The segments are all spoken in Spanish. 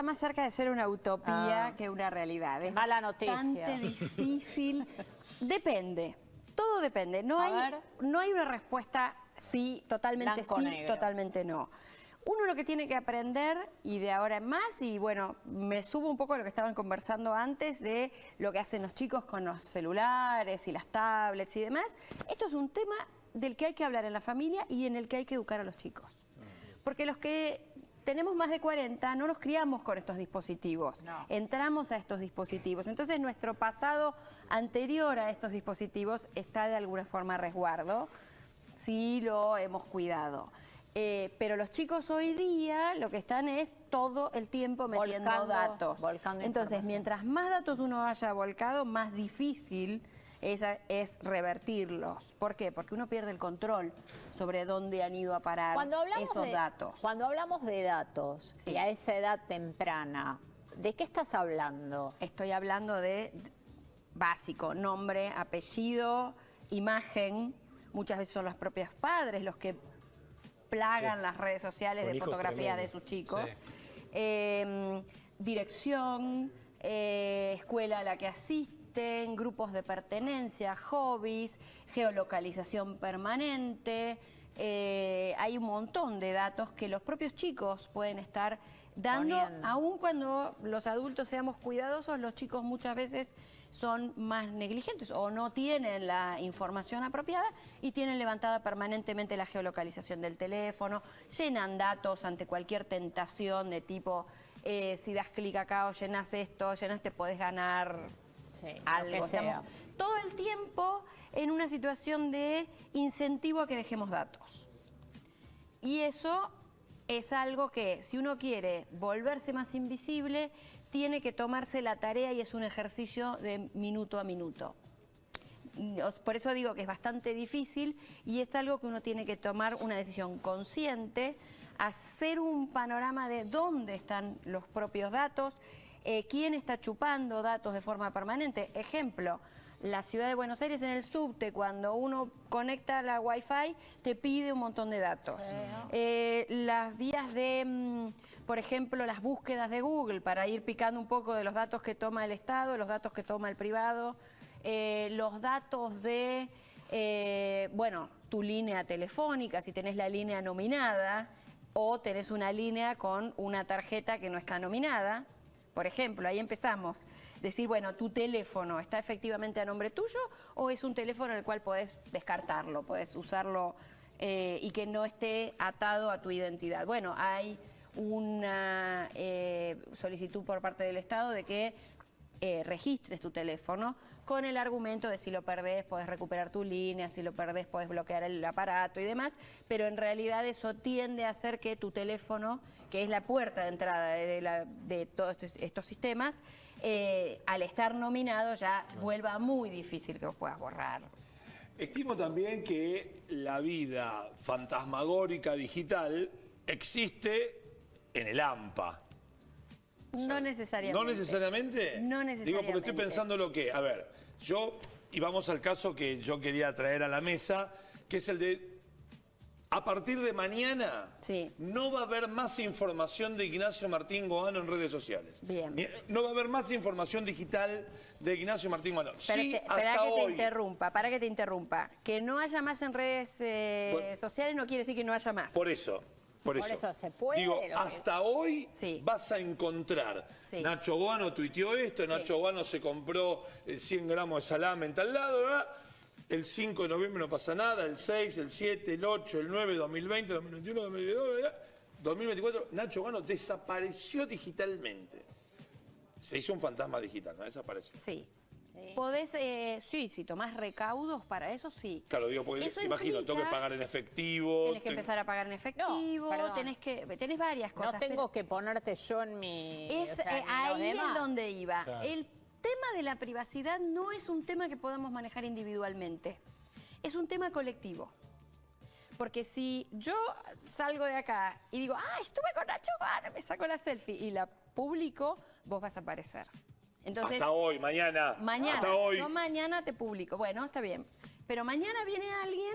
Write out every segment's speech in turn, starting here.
está más cerca de ser una utopía Ah. que una realidad. Es Mala noticia. bastante difícil. Depende. Todo depende. No hay, no hay una respuesta sí, totalmente Blanco, sí, negro. totalmente no. Uno lo que tiene que aprender, y de ahora en más, y bueno, me subo un poco a lo que estaban conversando antes de lo que hacen los chicos con los celulares y las tablets y demás. Esto es un tema del que hay que hablar en la familia y en el que hay que educar a los chicos. Porque los que tenemos más de 40 no nos criamos con estos dispositivos, No. entramos a estos dispositivos. Entonces nuestro pasado anterior a estos dispositivos está de alguna forma a resguardo, si lo hemos cuidado. Eh, pero los chicos hoy día lo que están es todo el tiempo metiendo Volcando- datos. volcando Entonces, mientras más datos uno haya volcado, más difícil es, es revertirlos. ¿Por qué? Porque uno pierde el control sobre dónde han ido a parar Cuando hablamos esos de, datos. Cuando hablamos de datos Sí. y a esa edad temprana, ¿de qué estás hablando? Estoy hablando de básico, nombre, apellido, imagen. Muchas veces son los propios padres los que plagan Sí. las redes sociales Con de fotografías de sus chicos. Sí. Eh, dirección, eh, escuela a la que asisten, grupos de pertenencia, hobbies, geolocalización permanente. eh, hay un montón de datos que los propios chicos pueden estar dando, Poniendo. aun cuando los adultos seamos cuidadosos, los chicos muchas veces son más negligentes o no tienen la información apropiada y tienen levantada permanentemente la geolocalización del teléfono, llenan datos ante cualquier tentación de tipo, eh, si das clic acá o llenas esto, llenas te podés ganar Sí, lo algo. que sea. Estamos todo el tiempo en una situación de incentivo a que dejemos datos. Y eso es algo que si uno quiere volverse más invisible, tiene que tomarse la tarea y es un ejercicio de minuto a minuto. Por eso digo que es bastante difícil y es algo que uno tiene que tomar una decisión consciente, hacer un panorama de dónde están los propios datos, eh, quién está chupando datos de forma permanente. Ejemplo, la ciudad de Buenos Aires en el subte, cuando uno conecta la Wi-Fi, te pide un montón de datos. Eh, las vías de, mm, por ejemplo, las búsquedas de Google, para ir picando un poco de los datos que toma el Estado, los datos que toma el privado, eh, los datos de, eh, bueno, tu línea telefónica, si tenés la línea nominada o tenés una línea con una tarjeta que no está nominada. Por ejemplo, ahí empezamos. Decir, bueno, tu teléfono está efectivamente a nombre tuyo o es un teléfono en el cual podés descartarlo, podés usarlo eh, y que no esté atado a tu identidad. Bueno, hay una eh, solicitud por parte del Estado de que eh, registres tu teléfono con el argumento de si lo perdés podés recuperar tu línea, si lo perdés podés bloquear el aparato y demás, pero en realidad eso tiende a hacer que tu teléfono, que es la puerta de entrada de, de la- de todos estos, estos sistemas, eh, al estar nominado ya vuelva muy difícil que lo puedas borrar. Estimo también que la vida fantasmagórica digital existe en el AMPA. No necesariamente. ¿No necesariamente? No Digo, porque necesariamente. estoy pensando lo que, a ver, yo, y vamos al caso que yo quería traer a la mesa, que es el de, a partir de mañana, Sí. no va a haber más información de Ignacio Martín Goano en redes sociales. Bien. Ni- No va a haber más información digital de Ignacio Martín Goano. Pero sí, te- hasta espera que te interrumpa, para que te interrumpa. Que no haya más en redes eh, Bueno. sociales no quiere decir que no haya más. Por eso, por eso. Por eso se puede, Digo, que- hasta hoy Sí. vas a encontrar. Sí. Nacho Guano tuiteó esto, Nacho Guano se compró eh, 100 gramos de salame en tal lado, ¿verdad? El 5 de noviembre no pasa nada, el 6, el 7, el 8, el 9, 2020, 2021, 2022, ¿verdad? 2024, Nacho Guano desapareció digitalmente. Se hizo un fantasma digital, ¿no? Desapareció. Sí. Sí. Podés, eh, sí, si tomás recaudos para eso, sí. Claro, digo, porque Eso imagino, tengo que implica- pagar en efectivo. Tenés que empezar a pagar en efectivo, perdón. tenés que tenés varias cosas. no tengo pero que ponerte yo en mi... es, o sea, eh, ahí es demás. donde iba. Claro. El tema de la privacidad no es un tema que podamos manejar individualmente. Es un tema colectivo. Porque si yo salgo de acá y digo, ah, estuve con Nacho Guano, me saco la selfie y la publico, vos vas a aparecer. Entonces, Hasta hoy, mañana. Mañana, Hasta hoy. yo mañana te publico. Bueno, está bien. Pero mañana viene alguien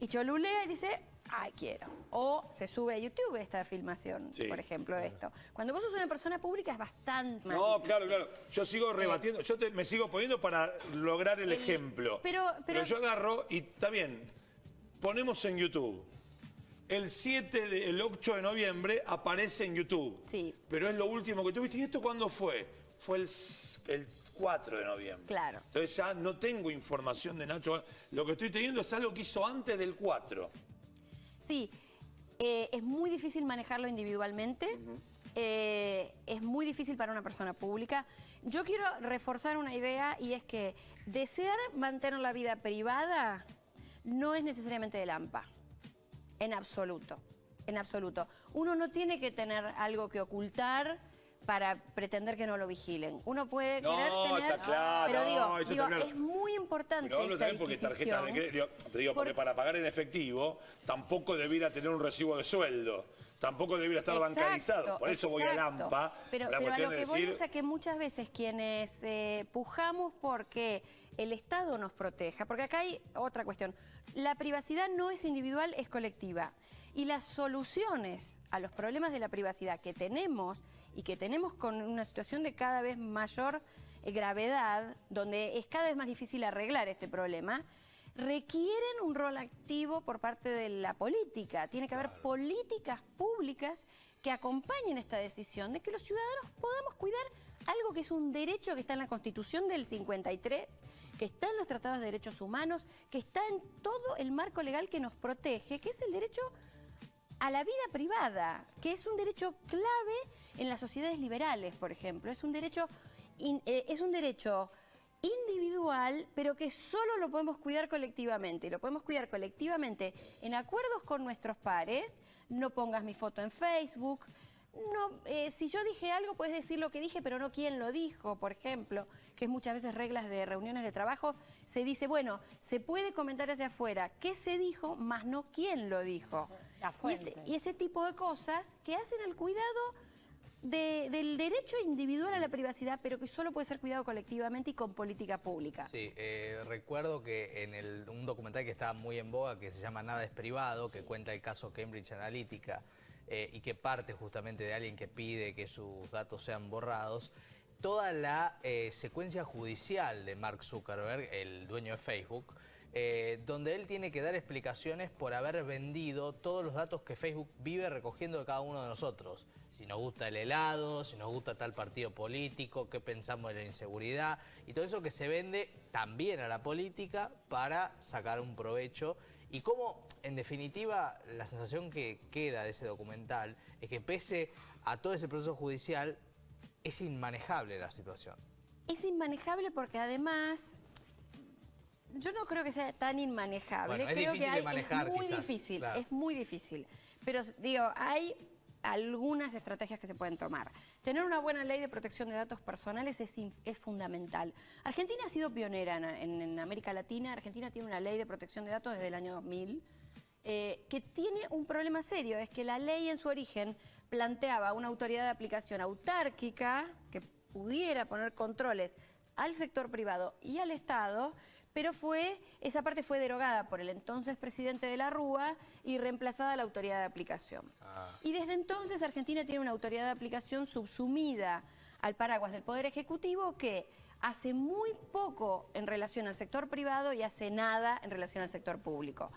y cholulea y dice, ay, quiero. O se sube a YouTube esta filmación, Sí. por ejemplo, esto. Cuando vos sos una persona pública es bastante más No, difícil. claro, claro. Yo sigo rebatiendo, yo te- me sigo poniendo para lograr el, El- ejemplo. pero- pero- yo agarro y está bien, ponemos en YouTube. El 7, de- el 8 de noviembre aparece en YouTube. Sí. Pero es lo último que tuviste. ¿Y esto cuándo fue? Fue el, el 4 de noviembre. Claro. Entonces ya no tengo información de Nacho. Lo que estoy teniendo es algo que hizo antes del 4. Sí, eh, es muy difícil manejarlo individualmente. eh, es muy difícil para una persona pública. Yo quiero reforzar una idea y es que desear mantener la vida privada no es necesariamente del AMPA. En absoluto. En absoluto. Uno no tiene que tener algo que ocultar para pretender que no lo vigilen. Uno puede No, querer tener... está claro, pero digo, no, digo, está claro. es muy importante Pero hablo esta también porque tarjetas de crédito, digo, porque Por- para pagar en efectivo tampoco debiera tener un recibo de sueldo, tampoco debiera estar Exacto, bancarizado. Por eso voy a. Lampa, Pero, pero a lo de que voy decir, es a que muchas veces quienes eh, pujamos porque el Estado nos proteja, porque acá hay otra cuestión. La privacidad no es individual, es colectiva. Y las soluciones a los problemas de la privacidad que tenemos y que tenemos con una situación de cada vez mayor eh, gravedad, donde es cada vez más difícil arreglar este problema, requieren un rol activo por parte de la política. Tiene que haber políticas públicas que acompañen esta decisión de que los ciudadanos podamos cuidar algo que es un derecho que está en la Constitución del 53, que está en los tratados de derechos humanos, que está en todo el marco legal que nos protege, que es el derecho a la vida privada, que es un derecho clave en las sociedades liberales, por ejemplo. Es un derecho, in- eh, es un derecho individual, pero que solo lo podemos cuidar colectivamente. Lo podemos cuidar colectivamente en acuerdos con nuestros pares. No pongas mi foto en Facebook. No, eh, si yo dije algo, puedes decir lo que dije, pero no quién lo dijo, por ejemplo, que es muchas veces reglas de reuniones de trabajo. Se dice, bueno, se puede comentar hacia afuera qué se dijo, más no quién lo dijo. La Y ese, fuente. y ese tipo de cosas que hacen el cuidado de- del derecho individual a la privacidad, pero que solo puede ser cuidado colectivamente y con política pública. Sí, eh, recuerdo que en un documental que está muy en boga, que se llama Nada es privado, que cuenta el caso Cambridge Analytica eh, y que parte justamente de alguien que pide que sus datos sean borrados, toda la eh, secuencia judicial de Mark Zuckerberg, el dueño de Facebook, eh, donde él tiene que dar explicaciones por haber vendido todos los datos que Facebook vive recogiendo de cada uno de nosotros. Si nos gusta el helado, si nos gusta tal partido político, qué pensamos de la inseguridad y todo eso que se vende también a la política para sacar un provecho. Y cómo, en definitiva, la sensación que queda de ese documental es que pese a todo ese proceso judicial, es inmanejable la situación. Es inmanejable porque además, yo no creo que sea tan inmanejable. Bueno, es creo que hay- manejar, es muy quizás, difícil, claro. es muy difícil. Pero digo, hay algunas estrategias que se pueden tomar. Tener una buena ley de protección de datos personales es, fundamental. Argentina ha sido pionera en, en- en América Latina. Argentina tiene una ley de protección de datos desde el año 2000 eh, que tiene un problema serio, es que la ley en su origen planteaba una autoridad de aplicación autárquica que pudiera poner controles al sector privado y al Estado, pero fue, esa parte fue derogada por el entonces presidente de la Rúa y reemplazada la autoridad de aplicación. Y desde entonces Argentina tiene una autoridad de aplicación subsumida al paraguas del Poder Ejecutivo que hace muy poco en relación al sector privado y hace nada en relación al sector público.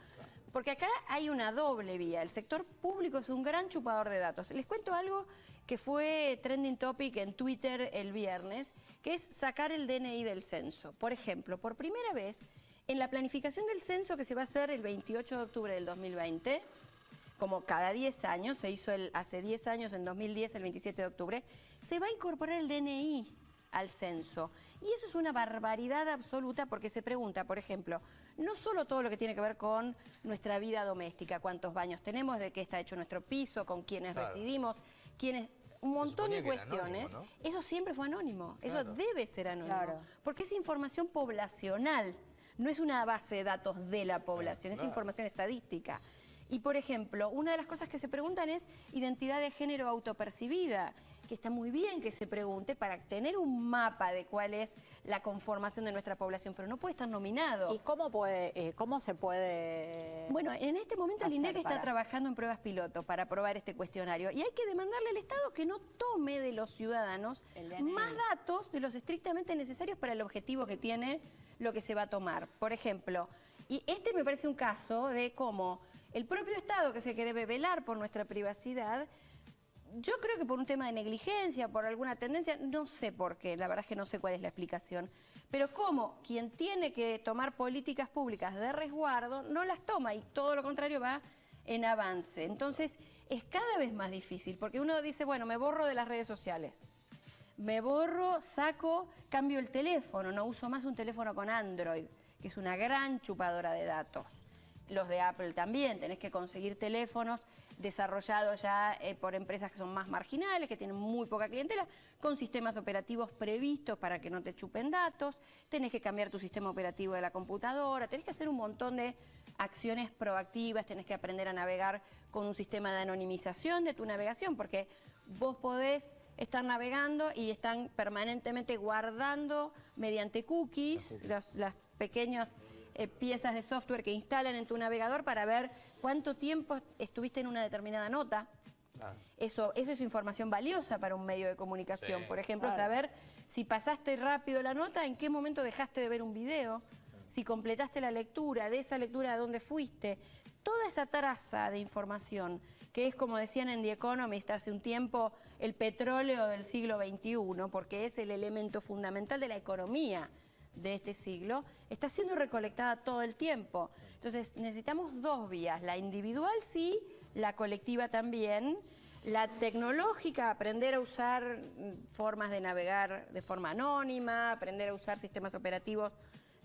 Porque acá hay una doble vía. El sector público es un gran chupador de datos. Les cuento algo que fue trending topic en Twitter el viernes, que es sacar el DNI del censo. Por ejemplo, por primera vez, en la planificación del censo que se va a hacer el 28 de octubre del 2020, como cada 10 años, se hizo el, hace 10 años, en 2010, el 27 de octubre, se va a incorporar el DNI al censo. Y eso es una barbaridad absoluta porque se pregunta, por ejemplo, no solo todo lo que tiene que ver con nuestra vida doméstica, cuántos baños tenemos, de qué está hecho nuestro piso, con quiénes Claro. residimos, quiénes... Un montón de cuestiones. anónimo, Eso siempre fue anónimo. Eso debe ser anónimo. Claro. Porque es información poblacional. No es una base de datos de la población, es información estadística. Y por ejemplo, una de las cosas que se preguntan es identidad de género autopercibida, que está muy bien que se pregunte para tener un mapa de cuál es la conformación de nuestra población, pero no puede estar nominado. ¿Y cómo, puede, eh, cómo se puede...? Bueno, en este momento el INDEC está para- trabajando en pruebas piloto para aprobar este cuestionario y hay que demandarle al Estado que no tome de los ciudadanos más datos de los estrictamente necesarios para el objetivo que tiene lo que se va a tomar. Por ejemplo, y este me parece un caso de cómo el propio Estado, que es el que debe velar por nuestra privacidad, yo creo que por un tema de negligencia, por alguna tendencia, no sé por qué, la verdad es que no sé cuál es la explicación, pero como quien tiene que tomar políticas públicas de resguardo, no las toma y todo lo contrario va en avance. Entonces es cada vez más difícil, porque uno dice, bueno, me borro de las redes sociales, me borro, saco, cambio el teléfono, no uso más un teléfono con Android, que es una gran chupadora de datos. Los de Apple también, tenés que conseguir teléfonos desarrollados ya eh, por empresas que son más marginales, que tienen muy poca clientela, con sistemas operativos previstos para que no te chupen datos, tenés que cambiar tu sistema operativo de la computadora, tenés que hacer un montón de acciones proactivas, tenés que aprender a navegar con un sistema de anonimización de tu navegación, porque vos podés estar navegando y están permanentemente guardando mediante cookies los- las pequeñas eh, piezas de software que instalan en tu navegador para ver cuánto tiempo estuviste en una determinada nota. Ah. Eso, eso es información valiosa para un medio de comunicación. Sí. Por ejemplo, Claro. saber si pasaste rápido la nota, en qué momento dejaste de ver un video, si completaste la lectura, de esa lectura a dónde fuiste. Toda esa traza de información, que es como decían en The Economist hace un tiempo, el petróleo del siglo XXI, porque es el elemento fundamental de la economía de este siglo, está siendo recolectada todo el tiempo. Entonces necesitamos dos vías, la individual sí, la colectiva también, la tecnológica, aprender a usar mm, formas de navegar de forma anónima, aprender a usar sistemas operativos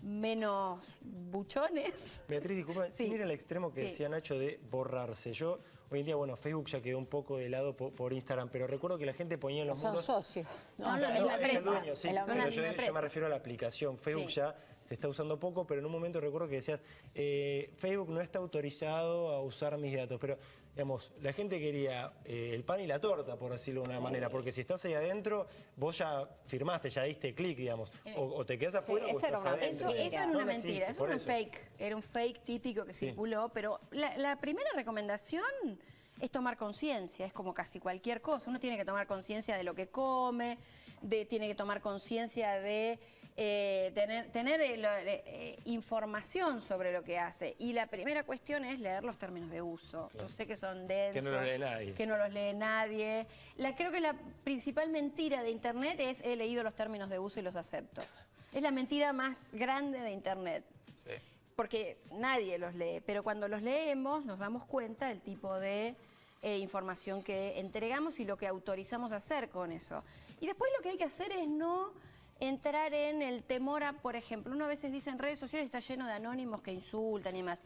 menos buchones. Beatriz, disculpa, Sí. sin ir al extremo que Sí. decía Nacho de borrarse. Yo, hoy en día, bueno, Facebook ya quedó un poco de lado po- por, Instagram, pero recuerdo que la gente ponía en los Son muros... socios. ¿no? Son la No, misma es el empresa. dueño, sí, la pero misma yo, yo empresa. me refiero a la aplicación. Facebook Sí. ya se está usando poco, pero en un momento recuerdo que decías, eh, Facebook no está autorizado a usar mis datos, pero digamos, la gente quería eh, el pan y la torta, por decirlo de una manera, porque si estás ahí adentro, vos ya firmaste, ya diste clic, digamos, o, o te quedas afuera o esa era estás una adentro. Eso, eso era una no mentira, existe, eso era un fake, era un fake típico que Sí. circuló, pero la, la primera recomendación es tomar conciencia, es como casi cualquier cosa, uno tiene que tomar conciencia de lo que come, de, tiene que tomar conciencia de eh, tener, tener eh, lo- eh, información sobre lo que hace. Y la primera cuestión es leer los términos de uso. Yo sé que son densos. Que no los lee nadie. Que no los lee nadie. La, creo que la principal mentira de Internet es he leído los términos de uso y los acepto. Es la mentira más grande de Internet. Sí. Porque nadie los lee, pero cuando los leemos nos damos cuenta del tipo de información que entregamos y lo que autorizamos a hacer con eso. Y después lo que hay que hacer es no entrar en el temor a, por ejemplo, uno a veces dice en redes sociales está lleno de anónimos que insultan y demás.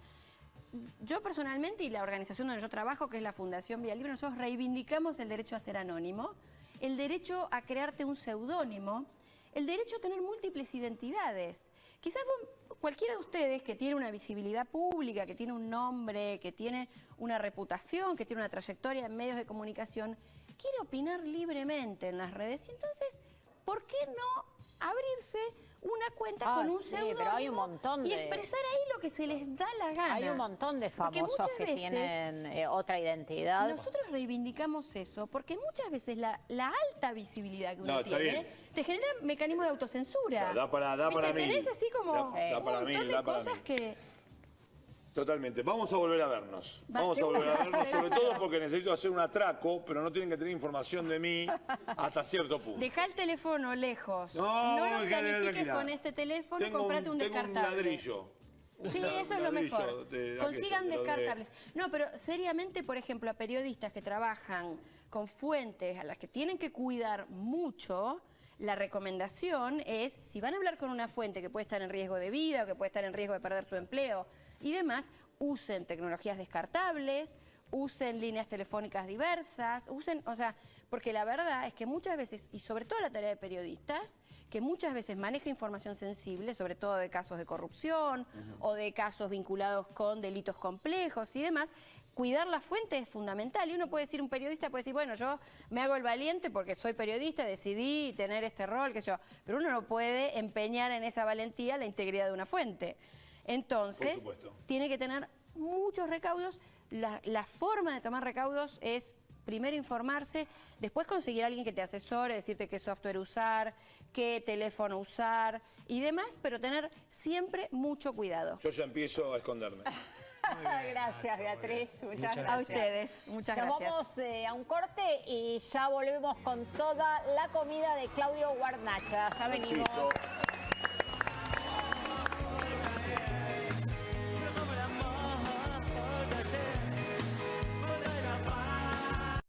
Yo personalmente y la organización donde yo trabajo, que es la Fundación Vía Libre, nosotros reivindicamos el derecho a ser anónimo, el derecho a crearte un seudónimo, el derecho a tener múltiples identidades. Quizás vos- cualquiera de ustedes que tiene una visibilidad pública, que tiene un nombre, que tiene una reputación, que tiene una trayectoria en medios de comunicación, quiere opinar libremente en las redes. Y entonces, ¿por qué no abrirse una cuenta Ah, con un sí, pero hay un montón y expresar ahí lo que se les da la gana? Hay un montón de Porque famosos muchas que veces tienen eh, otra identidad. Nosotros reivindicamos eso porque muchas veces la, la alta visibilidad que uno No, tiene bien. te genera mecanismos de autocensura. Da- da para- da para mil. Tenés así como Da- un da para montón mil, de da para cosas mil. que... Totalmente. Vamos a volver a vernos. Va, Vamos a volver a vernos, sobre todo porque necesito hacer un atraco, pero no tienen que tener información de mí hasta cierto punto. Deja el teléfono lejos. No, lo déjame planifiques con este teléfono, Tengo comprate un, tengo descartable. ladrillo. Sí, Un eso es lo mejor. de Consigan aquello, de lo de- descartables. No, pero seriamente, por ejemplo, a periodistas que trabajan con fuentes a las que tienen que cuidar mucho, la recomendación es, si van a hablar con una fuente que puede estar en riesgo de vida o que puede estar en riesgo de perder su empleo y demás, usen tecnologías descartables, usen líneas telefónicas diversas, usen, o sea, porque la verdad es que muchas veces, y sobre todo la tarea de periodistas, que muchas veces maneja información sensible, sobre todo de casos de corrupción o de casos vinculados con delitos complejos y demás, cuidar la fuente es fundamental. Y uno puede decir, un periodista puede decir, bueno, yo me hago el valiente porque soy periodista, decidí tener este rol, que yo. Pero uno no puede empeñar en esa valentía la integridad de una fuente. Entonces, tiene que tener muchos recaudos. La, la forma de tomar recaudos es primero informarse, después conseguir a alguien que te asesore, decirte qué software usar, qué teléfono usar y demás, pero tener siempre mucho cuidado. Yo ya empiezo a esconderme. gracias, Beatriz. Muchas, Muchas gracias. A ustedes, muchas Nos gracias. vamos eh, a un corte y ya volvemos con toda la comida de Claudio Guarnacha. Ya venimos. Éxito.